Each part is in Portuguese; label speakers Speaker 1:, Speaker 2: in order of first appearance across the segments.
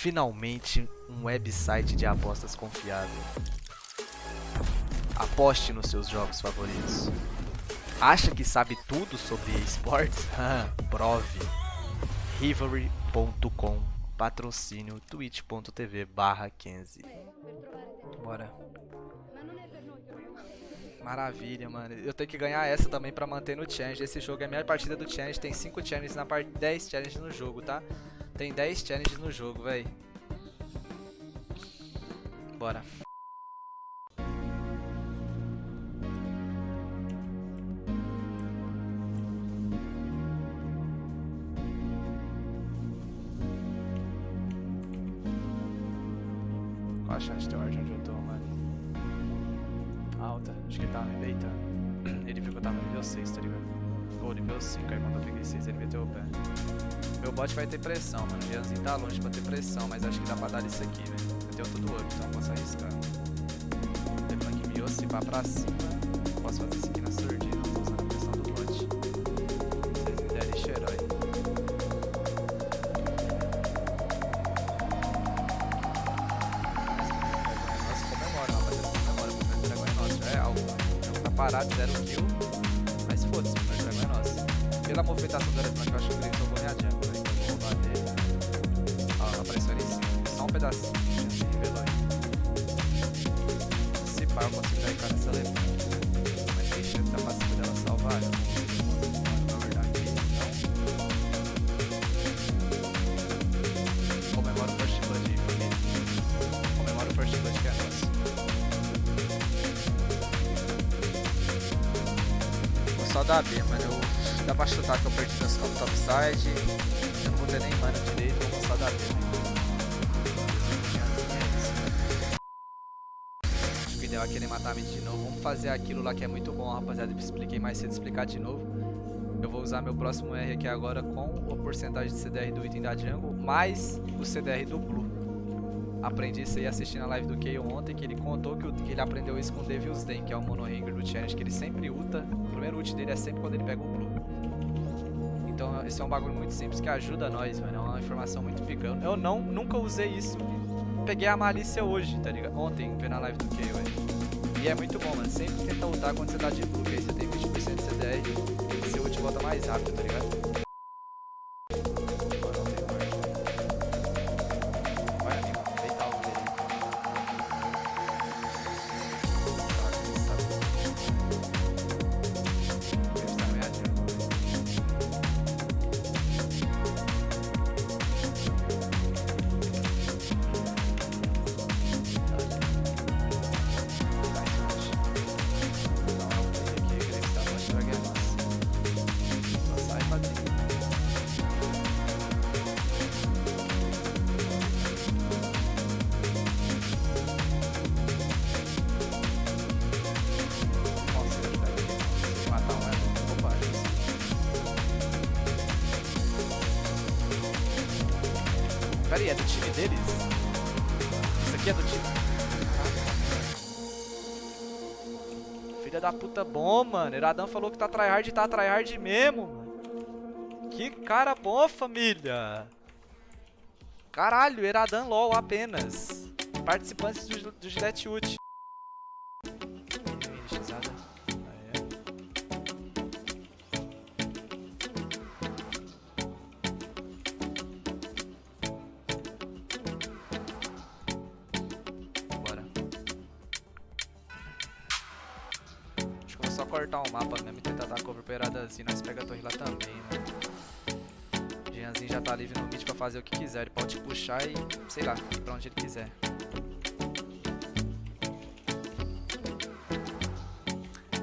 Speaker 1: Finalmente, um website de apostas confiável. Aposte nos seus jogos favoritos. Acha que sabe tudo sobre esportes? Prove. Rivalry.com Patrocínio twitch.tv barra 15 Bora. Maravilha, mano. Eu tenho que ganhar essa também pra manter no challenge. Esse jogo é a minha partida do challenge. Tem 5 challenges na parte 10 challenges no jogo, tá? Tem 10 challenges no jogo, véi. Bora. Qual a chance de ter ordem onde eu tô, mano? Alta. Acho que ele tava me beitando. Ele viu que eu tava nível 6, tá ligado? Ou nível 5, aí quando eu peguei 6 ele meteu o pé. Meu bot vai ter pressão, mano. O Jeanzinho tá longe pra ter pressão, mas acho que dá pra dar isso aqui, velho. Eu tenho tudo ouro, então eu posso arriscar. Lembrando que Mio, se vá pra cima, posso fazer isso aqui na surdina, não tô usando a pressão do bot. Vocês me derem herói. Nossa, comemora, rapaziada. Comemora, o primeiro dragão é nosso. É algo. O jogo tá parado, zero kill. Foda-se, é. Pela movimentação do Eresman, eu acho que ganhar jungle, né? Então vou dele. Ó, apareceu ali em cima. Só um pedacinho. Já se revelou aí. Se pá, eu consigo dar cara nessa leva. Mas tem chance da passiva dela salvar. Eu Vou só dar B, mano. Eu, dá pra chutar que eu perdi meus campos topside. Eu não vou ter nem mana direito, vou só dar B. Acho que o ideal é querer matar a mid de novo. Vamos fazer aquilo lá que é muito bom, rapaziada. Eu expliquei mais cedo, explicar de novo. Eu vou usar meu próximo R aqui agora com a porcentagem de CDR do item da jungle, mais o CDR do blue. Aprendi isso aí assistindo a live do Kayle ontem, que ele contou que, o- que ele aprendeu isso com o Devil's Den, que é o monohanger do challenge, que ele sempre ulta. O primeiro ult dele é sempre quando ele pega o blue. Então esse é um bagulho muito simples que ajuda nós, mano. É uma informação muito pica. Eu- não, nunca usei isso. Peguei a malícia hoje, tá ligado? Ontem, vendo a live do Kayle, velho. E é muito bom, mano. Sempre tenta ultar quando você tá de blue, que aí você tem 20% de CDR e seu ult volta mais rápido, tá ligado? É do time deles? Isso aqui é do time. Filha da puta bom, mano. Iradão falou que tá tryhard e tá tryhard mesmo. Que cara bom, família. Caralho, Eradan LOL apenas. Participantes do, do Gillette Ult. Cortar o mapa mesmo e tentar dar cover pra Eradazinho. Nós pega a torre lá também, né? Jeanzinho já tá livre no mid pra fazer o que quiser. Ele pode puxar e, sei lá, pra onde ele quiser.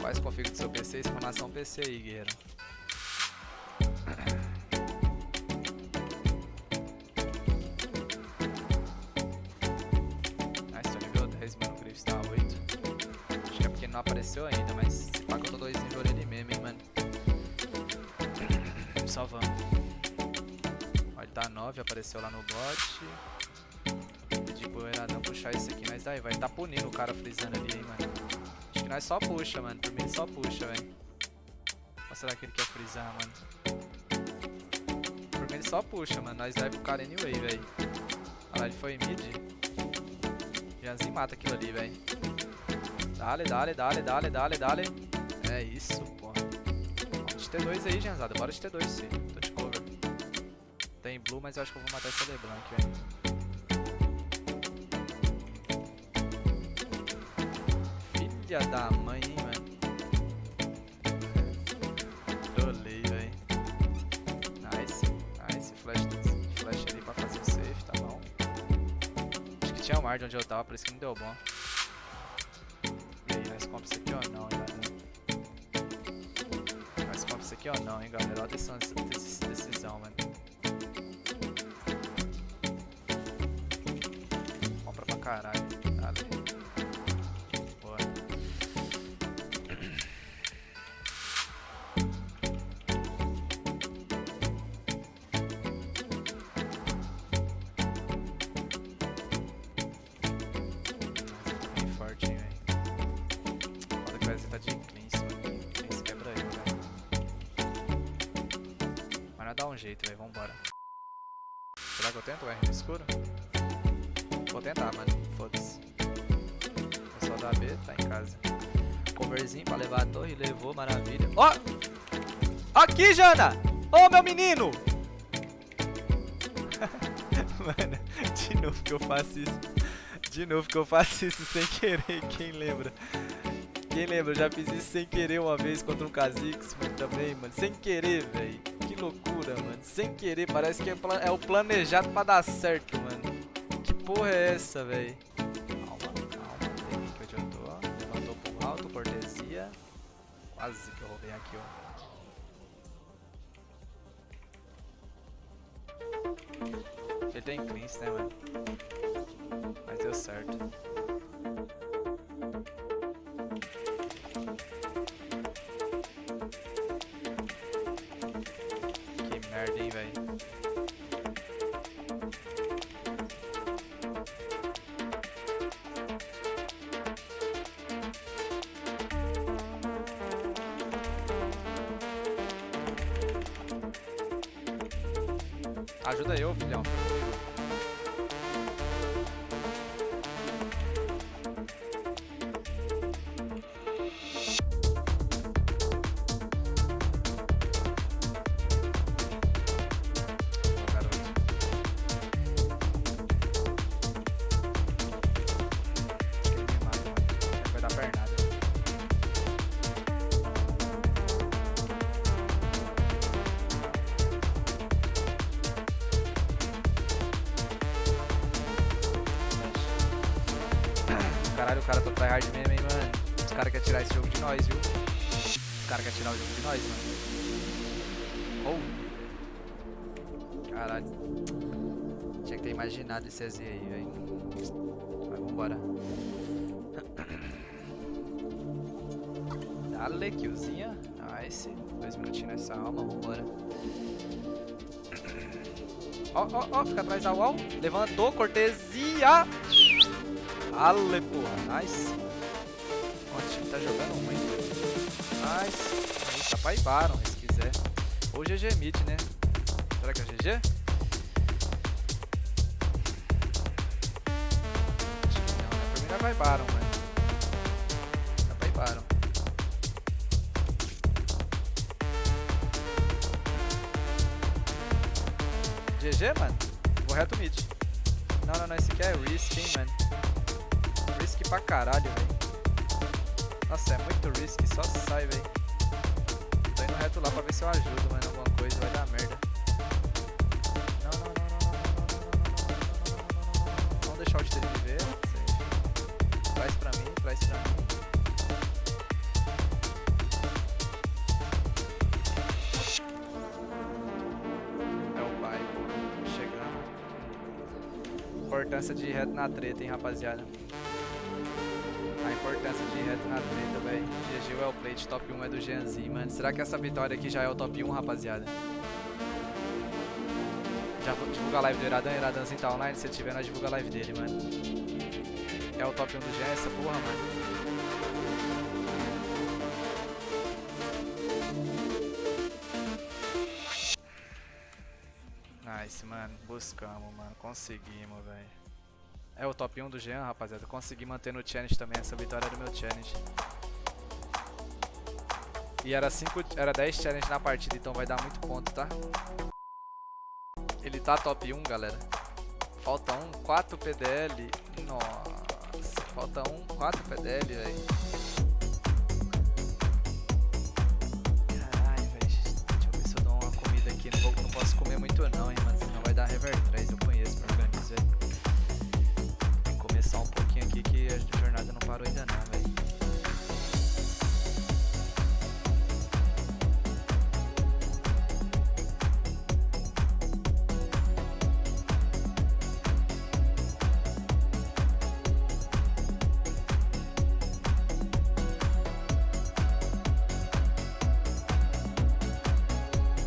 Speaker 1: Quais config do seu PC? Explanação PC aí, guerreiro. Nice, tô nível 10, mano. O Griffiths 8. Acho que porque ele não apareceu ainda, mas tô dois nível ele mesmo, hein, mano. Ó, ele tá 9, apareceu lá no bot. Pro Eradão puxar esse aqui, mas daí vai tá punindo o cara frisando ali, hein, mano. Acho que nós só puxa, mano. Por mim ele só puxa, velho. Ou será que ele quer frisar, mano? Por mim ele só puxa, mano. Nós leva o cara anyway, velho. Ah, ele foi em mid. Janzinho mata aquilo ali, velho. Dale, dale, dale, dale, dale, dale. Isso, porra. Vamos de T2 aí, Janzada. Bora de T2, sim. Tô de cover. Tem blue, mas eu acho que eu vou matar esse LeBlanc, velho. Filha da mãe, hein, mano. Trolei, velho. Nice, nice. Flash, flash pra fazer o safe, tá bom. Acho que tinha o Mard onde eu tava, por isso que não deu bom. E aí, nós compramos isso aqui ou não, compramos isso aqui ou não, hein, galera? Olha a decisão, decisão mano. Compra pra caralho. Dá um jeito, velho. Vambora. Será que eu tento o no escuro? Vou tentar, mano. Foda-se. O pessoal da B tá em casa. Coverzinho pra levar a torre. Levou, maravilha. Ó! Aqui, Jana! Ô, meu menino! Mano, de novo que eu faço isso. De novo que eu faço isso sem querer, quem lembra? Quem lembra? Eu já fiz isso sem querer uma vez contra um Kha'Zix, mano, também, mano. Sem querer, velho. Loucura, mano. Sem querer, parece que é, é o planejado pra dar certo, mano. Que porra é essa, velho? Calma, calma. Tem aqui eu tô. Levantou pro alto, cortesia. Quase que eu roubei aqui, ó. Ele tem cleanse, né, mano? Mas deu certo. 池子也有比较 Caralho, o cara tá tryhard mesmo, hein, mano. Os caras querem tirar esse jogo de nós, viu? Os caras querem tirar o jogo de nós, mano. Oh. Caralho. Tinha que ter imaginado esse EZ aí, velho. Mas vambora. Dale, killzinha. Nice. Dois minutinhos nessa alma, vambora. Ó, ó, ó, fica atrás da wall. Levantou, cortesia. Ale, porra, nice. Ó, o time tá jogando muito. Nice. Aí, tá ir Baron, se quiser. Ou GG mid, né? Será que é GG? Não, né? Pra mim não vai Baron, mano. Dá pra ir Baron. GG, mano? Vou reto mid. Não, não, não, esse aqui é risk, hein, mano risk pra caralho, velho. Nossa, é muito risk, só sai, velho. Tô indo reto lá pra ver se eu ajudo, mas alguma coisa vai dar merda. Não, não, não, Vamos deixar o dele viver. Traz pra mim, traz pra mim. importância de ir reto na treta, hein, rapaziada. Well played, top 1 é do Jeanzinho, mano. Será que essa vitória aqui já é o top 1, rapaziada? Já vou divulgar a live do Iradan, Iradanzinho tá online, se tiver, nós divulga a live dele, mano. É o top 1 do Jean, essa porra, mano. Nice. Mano. Buscamos, mano. Conseguimos, velho. É o top 1 do Jean, rapaziada. Consegui manter no challenge também. Essa vitória era do meu challenge. E era, 5, era 10 challenge na partida, então vai dar muito ponto, tá? Ele tá top 1, galera. Falta um, 4 PDL. Nossa, falta um, 4 PDL, velho. Caralho, velho. Deixa eu ver se eu dou uma comida aqui. Não, vou, não posso comer muito não, hein, mano. Senão vai dar rever 3. Eu conheço o organismo, velho. Tem que comer só um pouquinho aqui que a jornada não parou ainda não, velho.